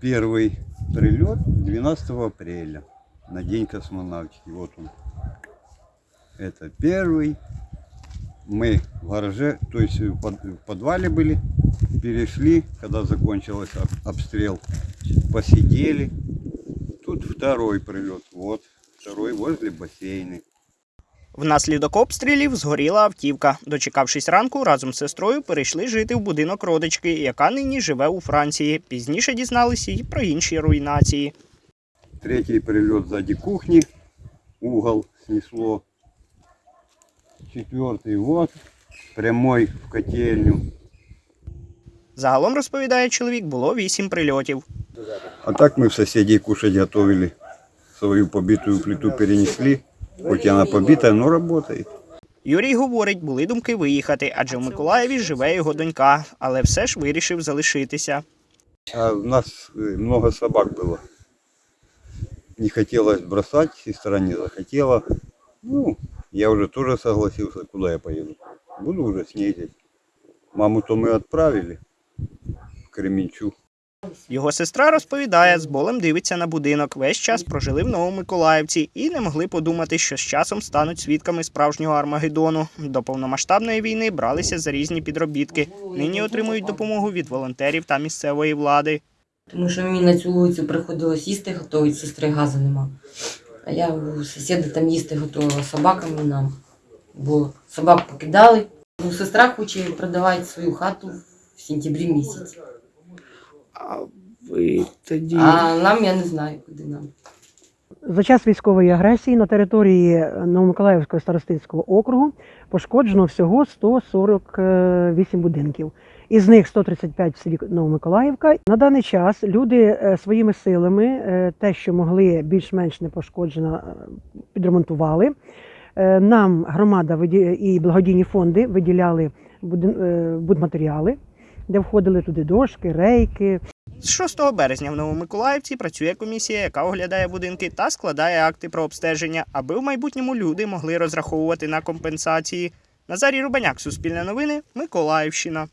Первый прилет 12 апреля на День космонавтики. Вот он. Это первый. Мы в гараже, то есть в под- в подвале были, перешли, когда закончился об- обстрел, посидели. Тут второй прилет. Вот, второй возле бассейна. Внаслідок обстрілів згоріла автівка. Дочекавшись ранку, разом з сестрою перейшли жити в будинок родички, яка нині живе у Франції. Пізніше дізналися і про інші руйнації. Третий прилет сзади кухни, угол снесло. Четвертый вот, прямой в котельню. Загалом розповідає чоловік, було вісім прильотів. А так мы в соседей кушать готовили. Свою побитую плиту перенесли. Хоть и она побитая, но работает. Юрій говорить, були думки виїхати, адже в Миколаєві живе його донька, але все ж вирішив залишитися. А у нас э, много собак было. Не хотелось бросать, сестра не захотела. Ну, я уже тоже согласился, куда я поеду. Буду уже с ней здесь. Маму-то мы отправили в Кременчуг. Його сестра розповідає, з болем дивиться на будинок. Весь час прожили в Новомиколаївці і не могли подумати, що з часом стануть свідками справжнього Армагеддону. До повномасштабної війни бралися за різні підробітки. Нині отримують допомогу від волонтерів та місцевої влади. Тому що мені на цю вулицю приходилось їсти готувати, сестри газу нема. А я у сусіда там їсти готувала собакам нам. Бо собак покидали. Ну, сестра хоче продавати свою хату в сентябрі місяці. А ви тоді А нам я не знаю, куди нам. За час військової агресії на території Новомиколаївського старостинського округу пошкоджено всього 148 будинків. Із них 135 в селі Новомиколаївка. На даний час люди е, своїми силами е, те, що могли більш-менш непошкоджено, е, підремонтували. Нам громада і благодійні фонди виділяли будматеріали, де входили туди дошки, рейки, з 6 березня в Новомиколаївці працює комісія, яка оглядає будинки та складає акти про обстеження, аби в майбутньому люди могли розраховувати на компенсації. Назарій Рубаняк, Суспільне новини, Миколаївщина.